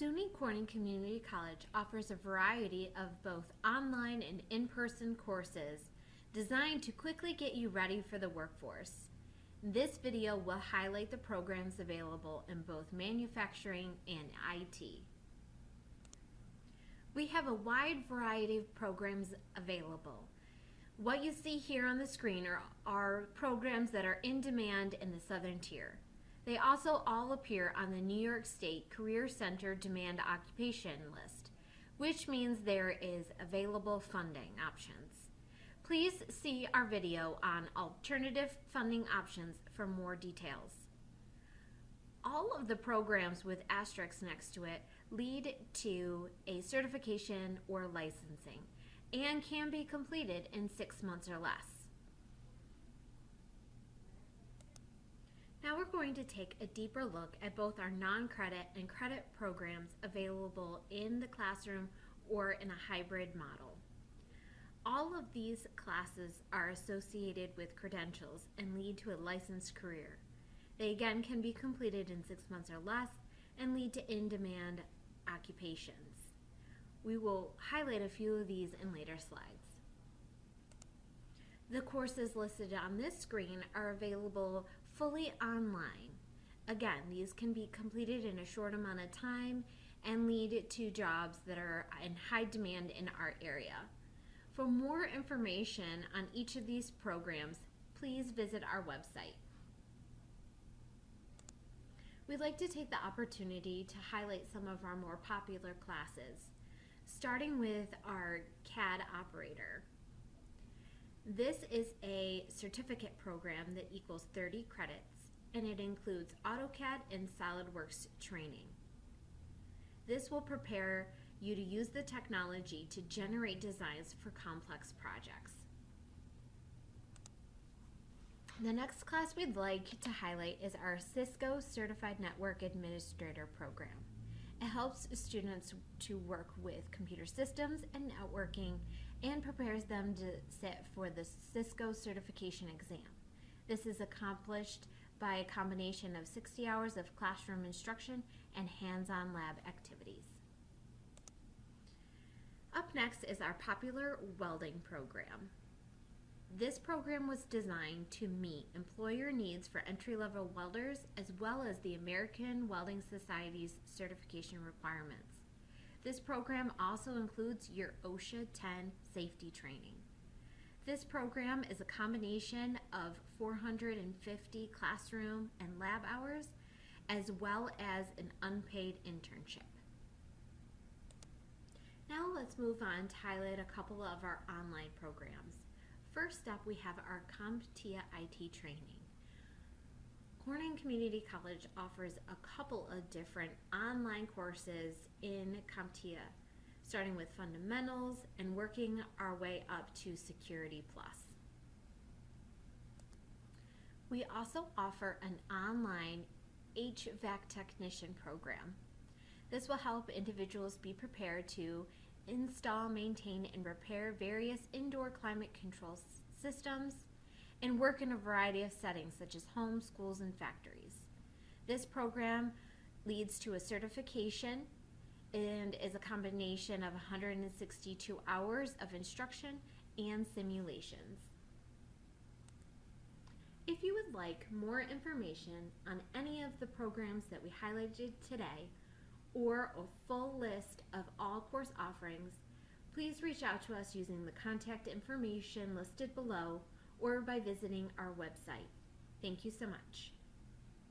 SUNY Corning Community College offers a variety of both online and in-person courses designed to quickly get you ready for the workforce. This video will highlight the programs available in both manufacturing and IT. We have a wide variety of programs available. What you see here on the screen are, are programs that are in demand in the Southern Tier. They also all appear on the New York State Career Center Demand Occupation list, which means there is available funding options. Please see our video on alternative funding options for more details. All of the programs with asterisks next to it lead to a certification or licensing and can be completed in six months or less. Now we're going to take a deeper look at both our non-credit and credit programs available in the classroom or in a hybrid model. All of these classes are associated with credentials and lead to a licensed career. They again can be completed in six months or less and lead to in-demand occupations. We will highlight a few of these in later slides. The courses listed on this screen are available fully online. Again, these can be completed in a short amount of time and lead to jobs that are in high demand in our area. For more information on each of these programs, please visit our website. We'd like to take the opportunity to highlight some of our more popular classes, starting with our CAD operator. This is a certificate program that equals 30 credits, and it includes AutoCAD and SolidWorks training. This will prepare you to use the technology to generate designs for complex projects. The next class we'd like to highlight is our Cisco Certified Network Administrator program. It helps students to work with computer systems and networking and prepares them to sit for the Cisco certification exam. This is accomplished by a combination of 60 hours of classroom instruction and hands-on lab activities. Up next is our popular welding program. This program was designed to meet employer needs for entry-level welders as well as the American Welding Society's certification requirements. This program also includes your OSHA 10 safety training. This program is a combination of 450 classroom and lab hours as well as an unpaid internship. Now let's move on to highlight a couple of our online programs. First up, we have our CompTIA IT training. Corning Community College offers a couple of different online courses in CompTIA, starting with fundamentals and working our way up to Security Plus. We also offer an online HVAC technician program. This will help individuals be prepared to install, maintain, and repair various indoor climate control systems and work in a variety of settings such as homes, schools, and factories. This program leads to a certification and is a combination of 162 hours of instruction and simulations. If you would like more information on any of the programs that we highlighted today, or a full list of all course offerings, please reach out to us using the contact information listed below or by visiting our website. Thank you so much.